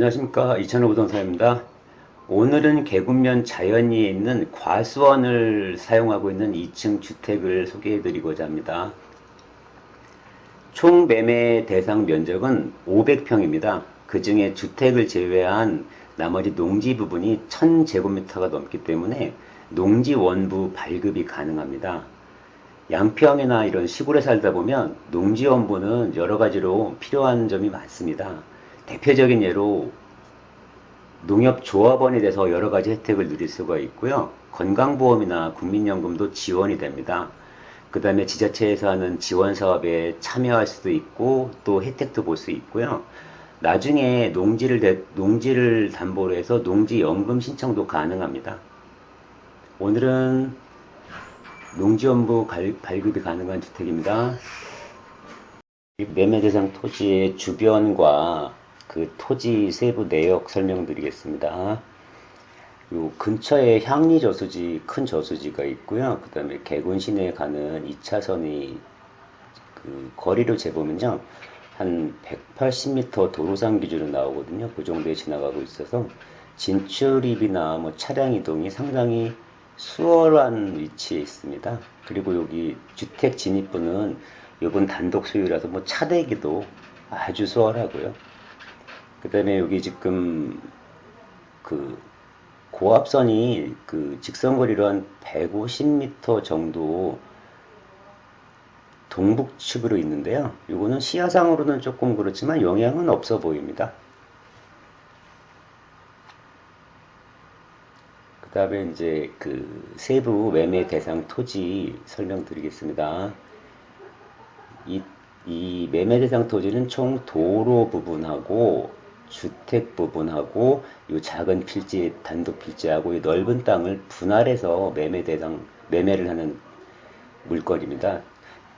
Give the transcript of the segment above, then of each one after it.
안녕하십니까. 이천호 부동산입니다. 오늘은 계곡면 자연리에 있는 과수원을 사용하고 있는 2층 주택을 소개해 드리고자 합니다. 총 매매 대상 면적은 500평입니다. 그 중에 주택을 제외한 나머지 농지 부분이 1000제곱미터가 넘기 때문에 농지 원부 발급이 가능합니다. 양평이나 이런 시골에 살다 보면 농지 원부는 여러 가지로 필요한 점이 많습니다. 대표적인 예로 농협조합원에 대해서 여러 가지 혜택을 누릴 수가 있고요. 건강보험이나 국민연금도 지원이 됩니다. 그 다음에 지자체에서 하는 지원사업에 참여할 수도 있고 또 혜택도 볼 수 있고요. 나중에 농지를, 대, 농지를 담보로 해서 농지연금 신청도 가능합니다. 오늘은 농지연부 발급이 가능한 주택입니다. 매매 대상 토지의 주변과 그 토지 세부 내역 설명드리겠습니다. 요 근처에 향리 저수지, 큰 저수지가 있고요. 그 다음에 개군 시내에 가는 2차선이 그 거리를 재보면요. 한 180m 도로상 기준으로 나오거든요. 그 정도에 지나가고 있어서 진출입이나 뭐 차량 이동이 상당히 수월한 위치에 있습니다. 그리고 여기 주택 진입부는 이번 단독 소유라서 뭐 차대기도 아주 수월하고요. 그 다음에 여기 지금 그 고압선이 그 직선거리로 한 150m 정도 동북측으로 있는데요. 이거는 시야상으로는 조금 그렇지만 영향은 없어 보입니다. 그 다음에 이제 그 세부 매매 대상 토지 설명드리겠습니다. 이, 이 매매 대상 토지는 총 도로 부분하고 주택 부분하고 이 작은 필지, 단독 필지하고 이 넓은 땅을 분할해서 매매 대상, 매매를 하는 물건입니다.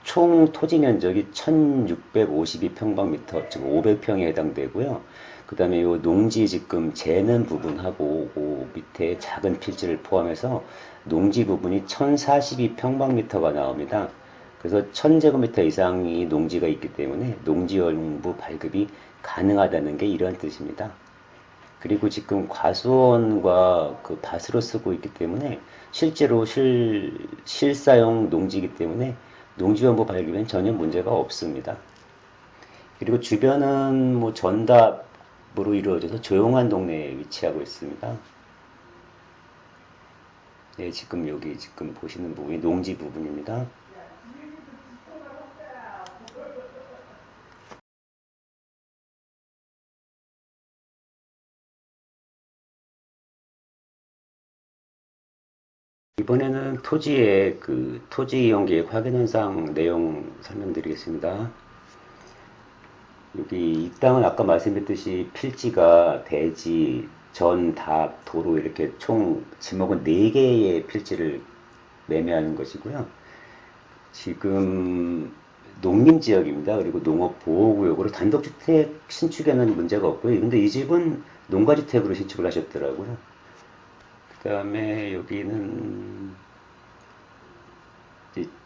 총 토지 면적이 1652평방미터, 즉 500평에 해당되고요. 그 다음에 이 농지 지금 재는 부분하고 그 밑에 작은 필지를 포함해서 농지 부분이 1042평방미터가 나옵니다. 그래서 1000제곱미터 이상이 농지가 있기 때문에 농지연부 발급이 가능하다는 게 이런 뜻입니다. 그리고 지금 과수원과 그 밭으로 쓰고 있기 때문에 실제로 실, 실사용 농지이기 때문에 농지연부 발급엔 전혀 문제가 없습니다. 그리고 주변은 뭐 전답으로 이루어져서 조용한 동네에 위치하고 있습니다. 네, 지금 여기 지금 보시는 부분이 농지 부분입니다. 이번에는 토지의 그 토지 이용 계획 확인 현상 내용 설명드리겠습니다. 여기 이 땅은 아까 말씀드렸듯이 필지가 대지, 전, 답, 도로 이렇게 총 지목은 4개의 필지를 매매하는 것이고요. 지금 농림지역입니다. 그리고 농업보호구역으로 단독주택 신축에는 문제가 없고요. 근데 이 집은 농가주택으로 신축을 하셨더라고요. 그 다음에 여기는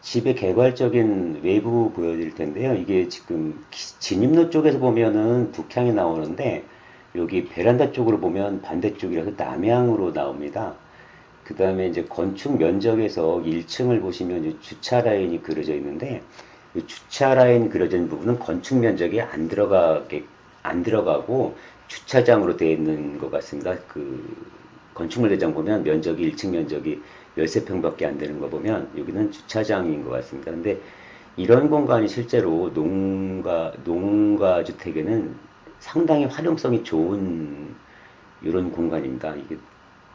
집의 개괄적인 외부 보여드릴 텐데요. 이게 지금 진입로 쪽에서 보면은 북향이 나오는데 여기 베란다 쪽으로 보면 반대쪽이라서 남향으로 나옵니다. 그 다음에 이제 건축 면적에서 1층을 보시면 주차 라인이 그려져 있는데 주차 라인 있는 부분은 건축 면적이 안 들어가게 안 들어가고 주차장으로 되어 있는 것 같습니다. 그 건축물 대장 보면 면적이 1층 면적이 13평밖에 안 되는 거 보면 여기는 주차장인 것 같습니다. 근데 이런 공간이 실제로 농가, 농가 주택에는 상당히 활용성이 좋은 이런 공간입니다. 이게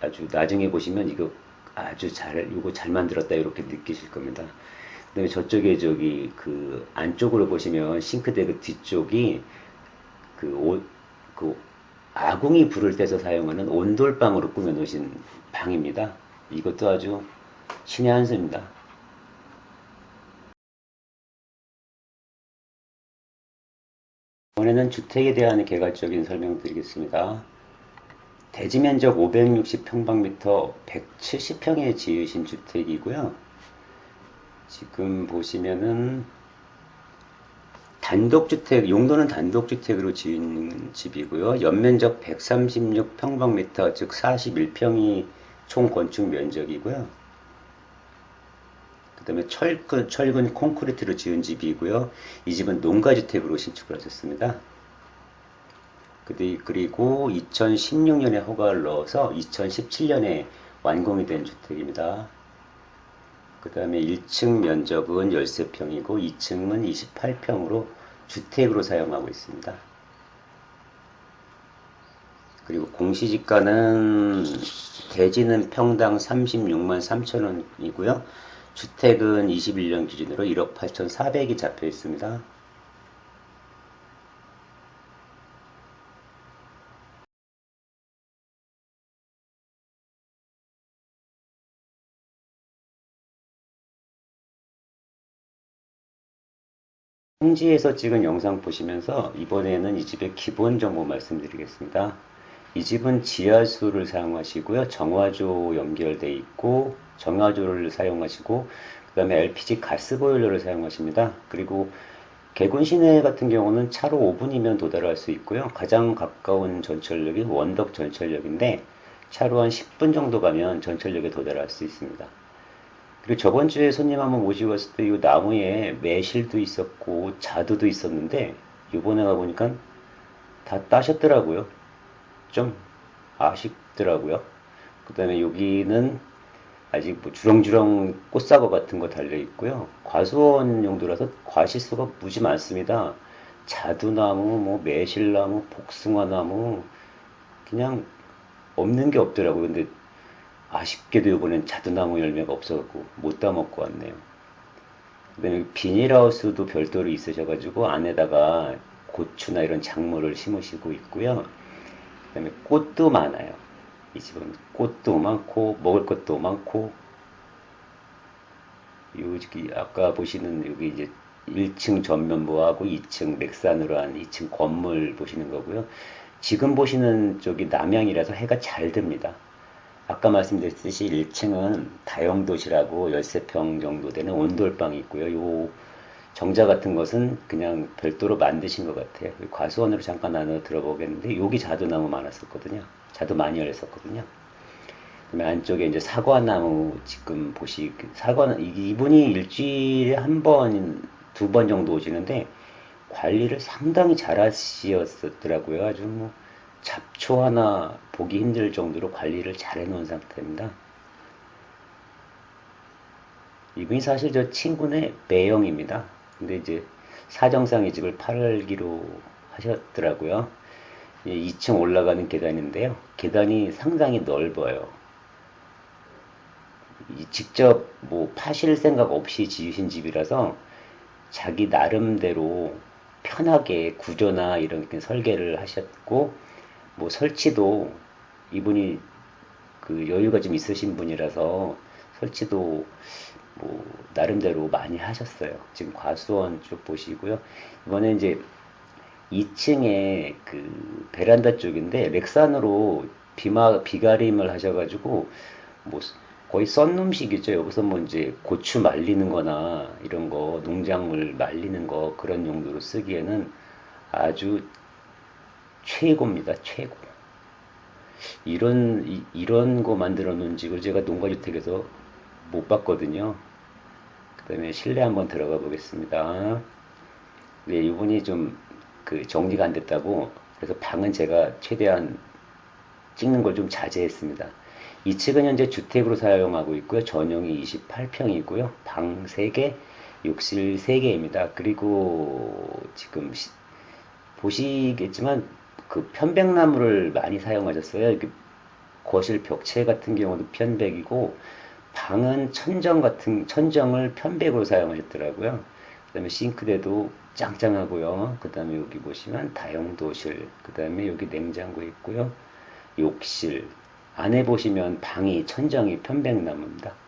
아주 나중에 보시면 이거 아주 잘, 이거 잘 만들었다 이렇게 느끼실 겁니다. 그 다음에 저쪽에 저기 그 안쪽으로 보시면 싱크대 그 뒤쪽이 그 옷, 그 아궁이 불을 떼서 사용하는 온돌방으로 꾸며 놓으신 방입니다. 이것도 아주 신의 한 수입니다. 이번에는 주택에 대한 개괄적인 설명 드리겠습니다. 대지 면적 560평방미터 170평에 지으신 주택이고요. 지금 보시면은 단독주택, 용도는 단독주택으로 지은 집이고요. 연면적 136평방미터, 즉 41평이 총 건축 면적이고요. 그 다음에 철근, 철근 콘크리트로 지은 집이고요. 이 집은 농가주택으로 신축을 하셨습니다. 그리고 2016년에 허가를 넣어서 2017년에 완공이 된 주택입니다. 그 다음에 1층 면적은 13평이고 2층은 28평으로 주택으로 사용하고 있습니다. 그리고 공시지가는 대지는 평당 36만 3천원이고요. 주택은 21년 기준으로 1억 8천 4백이 잡혀 있습니다. 평지에서 찍은 영상 보시면서 이번에는 이 집의 기본 정보 말씀드리겠습니다. 이 집은 지하수를 사용하시고요. 정화조 연결되어 있고 정화조를 사용하시고 그 다음에 LPG 가스보일러를 사용하십니다. 그리고 개군 시내 같은 경우는 차로 5분이면 도달할 수 있고요. 가장 가까운 전철역이 원덕 전철역인데 차로 한 10분 정도 가면 전철역에 도달할 수 있습니다. 그리고 저번 주에 손님 한번 모시고 왔을 때 이 나무에 매실도 있었고 자두도 있었는데 이번에 가보니까 다 따셨더라고요. 좀 아쉽더라고요. 그 다음에 여기는 아직 뭐 주렁주렁 꽃사과 같은 거 달려 있고요. 과수원 용도라서 과실수가 무지 많습니다. 자두나무, 뭐 매실나무, 복숭아나무 그냥 없는 게 없더라고요. 근데 아쉽게도 이번엔 자두나무 열매가 없어갖고 못 따먹고 왔네요. 그 다음에 비닐하우스도 별도로 있으셔가지고 안에다가 고추나 이런 작물을 심으시고 있고요. 그 다음에 꽃도 많아요. 이 집은 꽃도 많고 먹을 것도 많고 여기 아까 보시는 여기 이제 1층 전면부하고 2층 맥산으로 한 2층 건물 보시는 거고요. 지금 보시는 쪽이 남향이라서 해가 잘 듭니다. 아까 말씀드렸듯이 1층은 다용도시라고 13평 정도 되는 온돌방이 있고요. 요 정자 같은 것은 그냥 별도로 만드신 것 같아요. 과수원으로 잠깐 나눠 들어보겠는데 여기 자두나무 많았었거든요. 자두 많이 열렸었거든요. 그다음에 안쪽에 이제 사과나무 지금 보시 사과 이분이 일주일에 한 번, 두 번 정도 오시는데 관리를 상당히 잘 하셨더라고요. 아주 뭐 잡초 하나 보기 힘들 정도로 관리를 잘 해놓은 상태입니다. 이분이 사실 저 친구네 매형입니다. 근데 이제 사정상 이 집을 팔기로 하셨더라고요. 2층 올라가는 계단인데요. 계단이 상당히 넓어요. 직접 뭐 파실 생각 없이 지으신 집이라서 자기 나름대로 편하게 구조나 이런 설계를 하셨고 뭐 설치도 이분이 그 여유가 좀 있으신 분이라서 설치도 뭐 나름대로 많이 하셨어요. 지금 과수원 쭉 보시고요. 이번에 이제 2층에 그 베란다 쪽인데 렉산으로 비마 비가림을 하셔가지고 뭐 거의 썬룸식이죠. 여기서 뭐 이제 고추 말리는 거나 이런 거 농작물 말리는 거 그런 용도로 쓰기에는 아주 최고입니다. 최고. 이런 이, 이런 거 만들어 놓은 집을 제가 농가주택에서 못 봤거든요. 그 다음에 실내 한번 들어가 보겠습니다. 네, 이분이 좀 그 정리가 안 됐다고 그래서 방은 제가 최대한 찍는 걸 좀 자제했습니다. 이 측은 현재 주택으로 사용하고 있고요. 전용이 28평이고요. 방 3개, 욕실 3개입니다. 그리고 지금 시, 보시겠지만 그 편백나무를 많이 사용하셨어요. 거실 벽체 같은 경우도 편백이고 방은 천정 같은 천정을 편백으로 사용하셨더라고요. 그 다음에 싱크대도 짱짱하고요. 그 다음에 여기 보시면 다용도실, 그 다음에 여기 냉장고 있고요. 욕실 안에 보시면 방이 천정이 편백나무입니다.